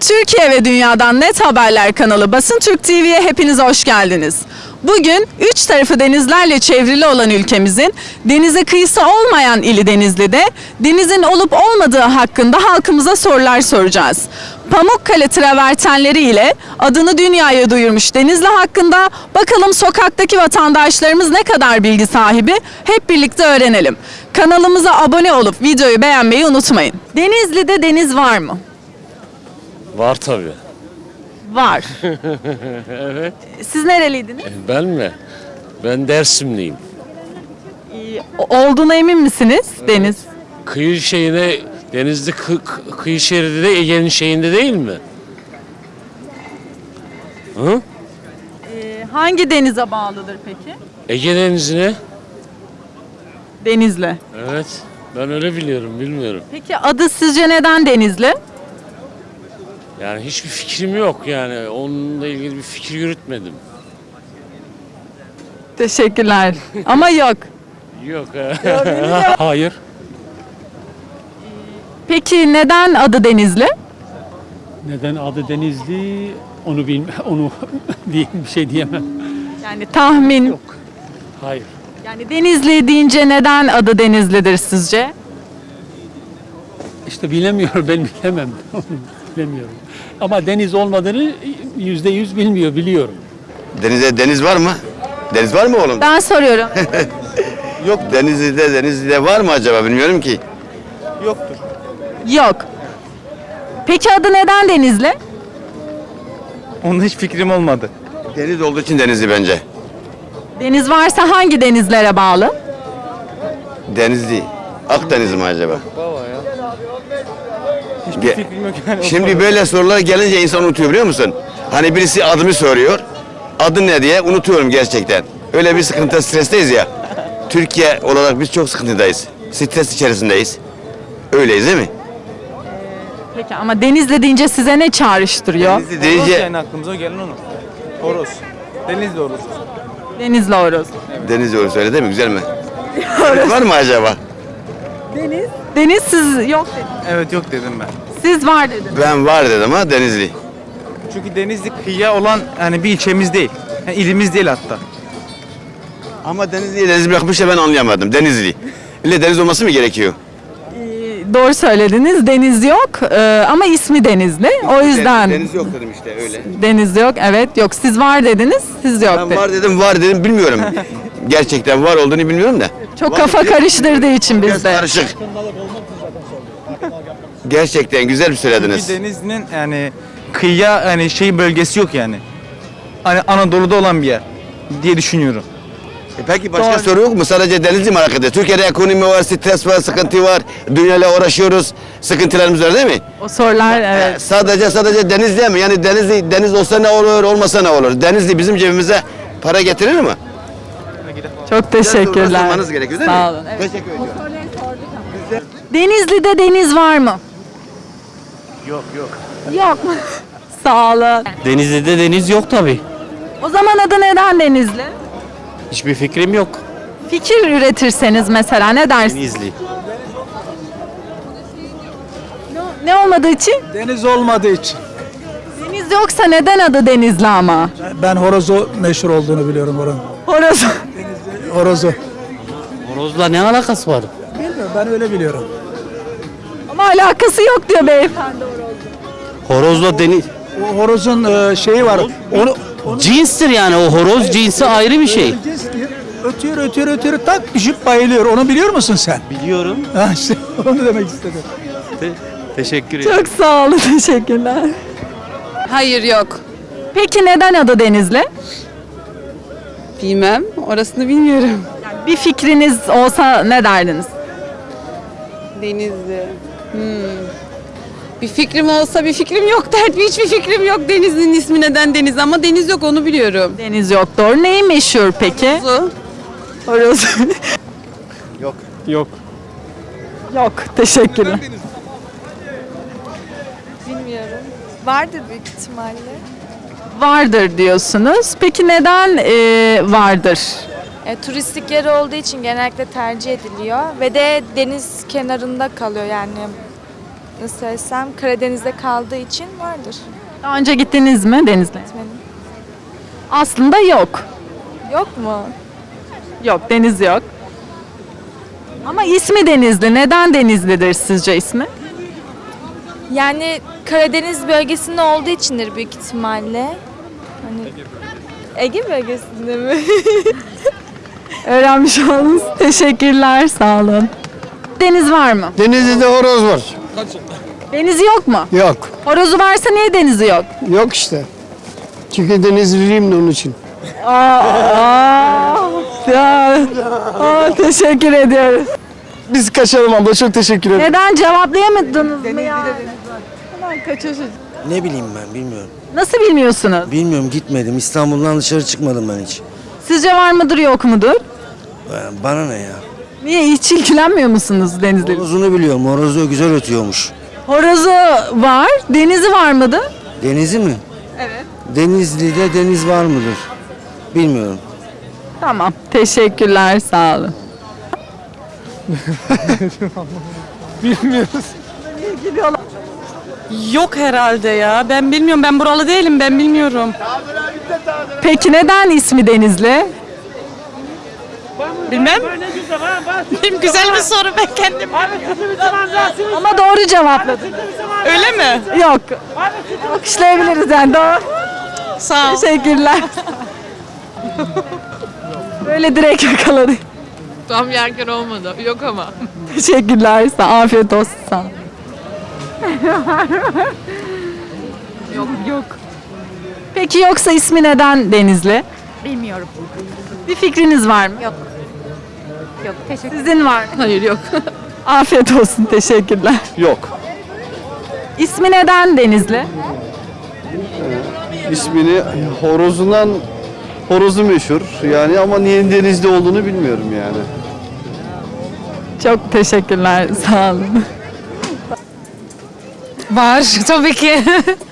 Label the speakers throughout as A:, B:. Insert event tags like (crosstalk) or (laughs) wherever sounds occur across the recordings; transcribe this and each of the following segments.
A: Türkiye ve dünyadan net haberler kanalı Basın Türk TV'ye hepiniz hoş geldiniz. Bugün üç tarafı denizlerle çevrili olan ülkemizin denize kıyısı olmayan ili Denizli'de denizin olup olmadığı hakkında halkımıza sorular soracağız. Pamukkale travertenleri ile adını dünyaya duyurmuş Denizli hakkında bakalım sokaktaki vatandaşlarımız ne kadar bilgi sahibi hep birlikte öğrenelim. Kanalımıza abone olup videoyu beğenmeyi unutmayın. Denizli'de deniz var mı?
B: Var tabii.
A: Var. (laughs)
B: Evet.
A: Siz nereliydiniz?
B: Ben mi? Ben Dersimliyim.
A: İyi, Olduğuna emin misiniz Deniz?
B: Kıyı şeyine denizli kı- kıyı şeridi de Ege'nin şeyinde değil mi? Hı?
A: Ee, hangi denize bağlıdır peki?
B: Ege Denizi'ne?
A: Denizli.
B: Evet. Ben öyle biliyorum, bilmiyorum.
A: Peki adı sizce neden Denizli?
B: Yani hiçbir fikrim yok yani. Onunla ilgili bir fikir yürütmedim.
A: Teşekkürler. Ama yok.
B: Yok. (laughs) ha. Hayır.
A: Peki neden adı Denizli?
C: Neden adı Denizli onu bilme onu (laughs) diye bir şey diyemem.
A: Yani tahmin.
C: Hayır.
A: Yani Denizli deyince neden adı Denizli'dir sizce?
C: İşte bilemiyorum ben bilemem. (laughs) bilemiyorum. Ama deniz olmadığını yüzde yüz bilmiyor biliyorum.
D: Denizde deniz var mı? Deniz var mı oğlum?
A: Ben soruyorum. (laughs)
D: Yok Denizli'de Denizli'de var mı acaba bilmiyorum ki.
A: yok. Peki adı neden Denizli?
E: Onda hiç fikrim olmadı.
D: Deniz olduğu için Denizli bence.
A: Deniz varsa hangi denizlere bağlı?
D: Denizli. Akdeniz mi acaba?
E: Hiçbir
D: Ge-
E: fikrim yok yani.
D: Şimdi böyle sorular gelince insan unutuyor biliyor musun? Hani birisi adımı soruyor. Adı ne diye unutuyorum gerçekten. Öyle bir sıkıntı stresteyiz ya. Türkiye olarak biz çok sıkıntıdayız. Stres içerisindeyiz. Öyleyiz değil mi?
A: Peki ama Denizli deyince size ne çağrıştırıyor?
D: Denizli
E: Horoz
D: deyince
E: yani aklımıza gelen onu. Horoz. Denizli horoz.
A: Denizli Horoz.
D: Denizli olur söyle değil mi? Güzel mi? (laughs) var mı acaba?
A: Deniz? Deniz siz yok dediniz.
E: Evet yok dedim ben.
A: Siz var dediniz.
D: Ben var dedim ha Denizli.
E: Çünkü Denizli kıyıya olan yani bir ilçemiz değil. Yani ilimiz değil hatta.
D: Ama Denizli'ye deniz bırakmış da ben anlayamadım. Denizli. İlle deniz olması mı gerekiyor?
A: Ee, Doğru söylediniz. Deniz yok ee, ama ismi Denizli. O yüzden
D: Deniz yok dedim işte öyle.
A: Deniz yok. Evet yok. Siz var dediniz. Siz yok
D: Ben
A: dediniz.
D: var dedim var dedim bilmiyorum. (laughs) Gerçekten var olduğunu bilmiyorum da.
A: Çok
D: Var
A: kafa karıştırdığı için
D: Biraz
A: bizde.
D: karışık. Gerçekten güzel bir söylediniz.
E: Çünkü Denizli'nin yani kıyıya yani şey bölgesi yok yani. Hani Anadolu'da olan bir yer diye düşünüyorum.
D: E peki başka
A: Doğru.
D: soru yok mu? Sadece Denizli mi merak ediyor? Türkiye'de ekonomi var, stres var, sıkıntı var. Dünyayla uğraşıyoruz. Sıkıntılarımız var değil mi?
A: O sorular
D: E,
A: evet.
D: sadece sadece Denizli mi? Yani Denizli deniz olsa ne olur, olmasa ne olur? Denizli bizim cebimize para getirir mi?
A: Çok teşekkürler.
D: gerekiyor değil
A: Sağ
D: mi?
A: olun. Evet.
D: Teşekkür ediyorum.
A: Denizli'de deniz var mı?
B: Yok yok.
A: Yok. (laughs) Sağ olun.
F: Denizli'de deniz yok tabi.
A: O zaman adı neden Denizli?
F: Hiçbir fikrim yok.
A: Fikir üretirseniz mesela ne dersiniz?
F: Denizli.
A: Ne olmadığı için?
G: Deniz olmadığı için.
A: Deniz yoksa neden adı Denizli ama?
G: Ben horozu meşhur olduğunu biliyorum oranın.
A: Horoz.
G: Horozu.
F: Horozla ne alakası var?
G: Bilmiyorum ben öyle biliyorum.
A: Alakası yok diyor beyefendi.
F: Horozla deniz...
G: O horozun e, şeyi var. Onu, onu
F: Cinstir yani o horoz cinsi ayrı bir şey.
G: ötüyor ötüyor ötüyor tak düşüp bayılıyor. Onu biliyor musun sen?
F: Biliyorum.
G: Ha işte (laughs) onu demek istedim.
F: Teşekkür ederim.
A: Çok sağ olun. (laughs) Teşekkürler.
H: Hayır yok.
A: Peki neden adı Denizli?
H: Bilmem. Orasını bilmiyorum.
A: Bir fikriniz olsa ne derdiniz?
H: Denizli. Hmm. Bir fikrim olsa bir fikrim yok derdim. Hiçbir fikrim yok Denizli'nin ismi neden Deniz ama deniz yok onu biliyorum.
A: Deniz yok doğru. Neyi meşhur peki?
H: Su.
A: Horoz.
C: Yok.
A: yok. Teşekkürler.
I: Bilmiyorum. Vardır büyük ihtimalle.
A: Vardır diyorsunuz. Peki neden e, vardır?
I: E, turistik yer olduğu için genellikle tercih ediliyor ve de deniz kenarında kalıyor yani nasıl söylesem Karadeniz'de kaldığı için vardır.
A: Daha önce gittiniz mi Denizli'ye?
I: Gitmedim.
A: Aslında yok.
I: Yok mu?
A: Yok deniz yok. Ama ismi Denizli. Neden Denizli'dir sizce ismi?
I: Yani Karadeniz bölgesinde olduğu içindir büyük ihtimalle. Hani Ege bölgesinde mi? (laughs)
A: Öğrenmiş oldunuz. Teşekkürler. Sağ olun. Deniz var mı?
G: Denizli'de horoz var.
A: Denizi yok mu?
G: Yok.
A: Horozu varsa niye denizi yok?
G: Yok işte. Çünkü denizliyim de onun için.
A: Aa, ya, aa, teşekkür ediyoruz.
G: Biz kaçalım abla çok teşekkür ederim.
A: Neden cevaplayamadınız mı ya? Hemen kaçıyor çocuk.
J: Ne bileyim ben bilmiyorum.
A: Nasıl bilmiyorsunuz?
J: Bilmiyorum gitmedim. İstanbul'dan dışarı çıkmadım ben hiç.
A: Sizce var mıdır yok mudur?
J: Ben- Bana ne ya?
A: Niye hiç ilgilenmiyor musunuz denizle?
J: Horozunu biliyorum. Horozu güzel ötüyormuş.
A: Horozu var, denizi var mıdır?
J: Denizi mi?
A: Evet.
J: Denizli'de deniz var mıdır? Bilmiyorum.
A: Tamam, teşekkürler, sağ olun. (laughs)
H: Yok herhalde ya. Ben bilmiyorum. Ben buralı değilim. Ben bilmiyorum.
A: Peki neden ismi Denizli?
H: Bilmem. (laughs) Güzel bir soru ben kendim.
A: Ama doğru cevapladın.
H: Öyle mi?
A: Yok. Alkışlayabiliriz yani doğru.
H: Sağ ol.
A: Teşekkürler. Böyle direkt yakaladık.
H: Tam yerken olmadı. Yok ama.
A: Teşekkürler. Sağ Afiyet olsun. Sağ ol. yok yok. Peki yoksa ismi neden Denizli?
H: Bilmiyorum.
A: Bir fikriniz var mı?
H: Yok. Yok. Teşekkür
A: Sizin var mı?
H: Hayır yok. (laughs)
A: Afiyet olsun. Teşekkürler.
G: Yok.
A: İsmi neden Denizli?
G: İsmini horozundan horozu meşhur yani ama niye denizde olduğunu bilmiyorum yani.
A: Çok teşekkürler. Sağ olun.
H: Var tabii ki.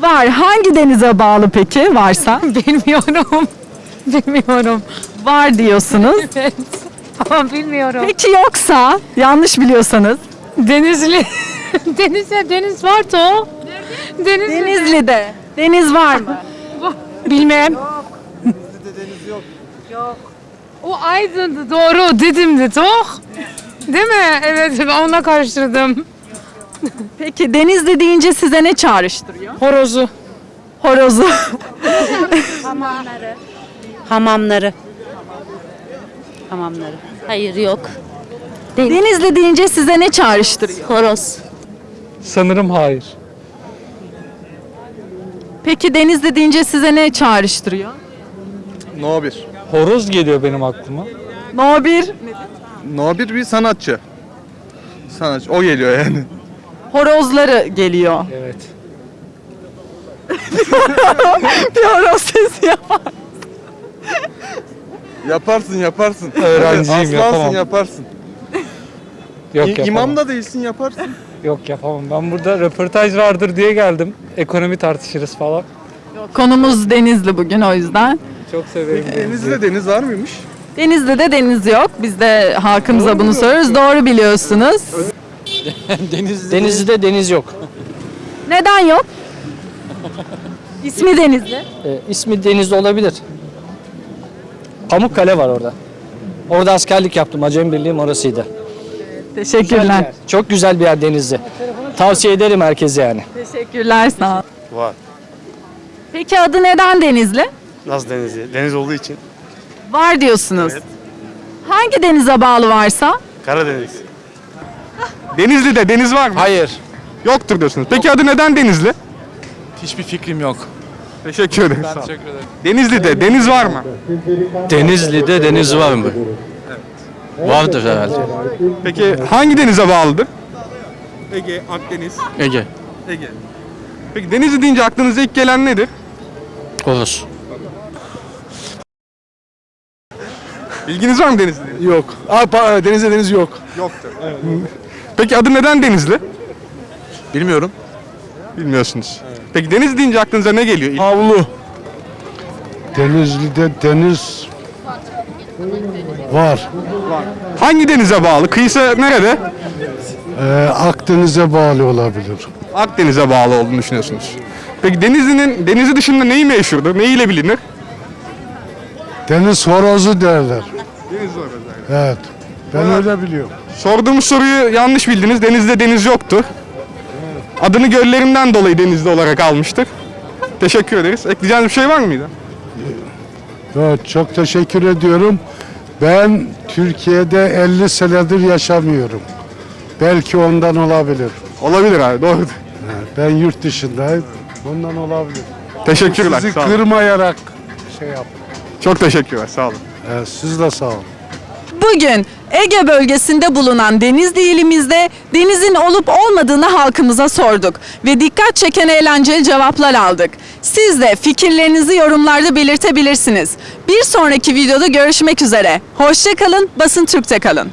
A: Var. Hangi denize bağlı peki varsa? (laughs)
H: Bilmiyorum. Bilmiyorum.
A: Var diyorsunuz. (laughs)
H: Evet. Ama bilmiyorum.
A: Peki yoksa yanlış biliyorsanız
H: Denizli. (laughs) Denizde deniz vardı o. Denizli.
A: Denizli'de deniz var mı? (laughs)
H: Bilmem. O Aydın'dı doğru Didim'di toch? Değil mi? Evet onunla karıştırdım.
A: Peki Denizli deyince size ne çağrıştırıyor?
H: Horozu.
A: Horozu.
K: Hamamları. Hamamları. Hayır yok.
A: Denizli deyince size ne çağrıştırıyor?
K: Horoz.
C: Sanırım hayır.
A: Peki Denizli deyince size ne çağrıştırıyor?
E: No 1.
C: Horoz geliyor benim aklıma.
A: No 1
E: No 1 bir sanatçı. Sanatçı. O geliyor yani.
A: horozları geliyor.
C: Evet. (laughs)
A: Bir horoz sesi yapar.
E: Yaparsın yaparsın. (laughs)
C: Öğrenciyim,
E: Aslansın
C: yapamam.
E: yaparsın. (laughs)
C: Yok
E: İ-
C: yapamam.
E: İmam da değilsin yaparsın. (laughs)
C: Yok yapamam. Ben burada röportaj vardır diye geldim. Ekonomi tartışırız falan.
A: Konumuz Denizli bugün o yüzden.
C: Çok severim.
E: Denizli'de deniz var mıymış?
A: Denizli'de deniz yok. Biz de halkımıza bunu soruyoruz. Doğru biliyorsunuz.
F: Denizli'de deniz yok.
A: Neden yok? İsmi Denizli.
F: Ee, ismi Denizli olabilir. Pamukkale var orada. Orada askerlik yaptım. Acem Birliği'm orasıydı.
A: Teşekkürler.
F: Çok güzel bir yer Denizli. Tavsiye ederim herkese yani.
A: Teşekkürler sağ ol.
J: Var.
A: Peki adı neden Denizli?
J: Nasıl denizi? Deniz olduğu için.
A: Var diyorsunuz. Hangi denize bağlı varsa?
J: Karadeniz.
E: Denizli'de deniz var mı?
F: Hayır.
E: Yoktur diyorsunuz. Peki adı neden Denizli?
C: Hiçbir fikrim yok.
E: Teşekkür ederim. sağ ol.
C: Teşekkür ederim.
E: Denizli'de deniz var mı?
F: Denizli'de deniz var mı? Vardır herhalde.
E: Peki hangi denize bağlıdır? Ege, Akdeniz.
F: Ege.
E: Ege. Peki Denizli deyince aklınıza ilk gelen nedir?
F: Horoz.
E: Bilginiz var mı Denizli?
G: Yok. Aa, denizde deniz yok.
E: Yoktur. Peki adı neden Denizli? Bilmiyorum. Bilmiyorsunuz. Peki Denizli deyince aklınıza ne geliyor?
G: Havlu. Denizli'de deniz var.
E: Hangi denize bağlı? Kıyısı nerede?
L: Ee, Akdeniz'e bağlı olabilir.
E: Akdeniz'e bağlı olduğunu düşünüyorsunuz. Peki Denizli'nin denizi dışında neyi meşhurdur? Neyiyle bilinir?
L: Deniz horozu derler. Evet. Ben öyle biliyorum.
E: Sorduğumuz soruyu yanlış bildiniz. Denizde deniz yoktu. Adını göllerinden dolayı Denizli olarak almıştık. Teşekkür ederiz. Ekleyeceğiniz bir şey var mıydı?
L: Evet, çok teşekkür ediyorum. Ben Türkiye'de 50 senedir yaşamıyorum. Belki ondan olabilir.
E: Olabilir abi doğru.
L: Ben yurt dışındayım. Ondan olabilir.
E: Teşekkürler.
L: Sizi
E: sağ olun.
L: kırmayarak şey yap.
E: Çok teşekkürler. Sağ olun.
L: Evet, siz de sağ olun.
A: Bugün Ege bölgesinde bulunan Denizli ilimizde denizin olup olmadığını halkımıza sorduk ve dikkat çeken eğlenceli cevaplar aldık. Siz de fikirlerinizi yorumlarda belirtebilirsiniz. Bir sonraki videoda görüşmek üzere. Hoşçakalın, Basın Türk'te kalın.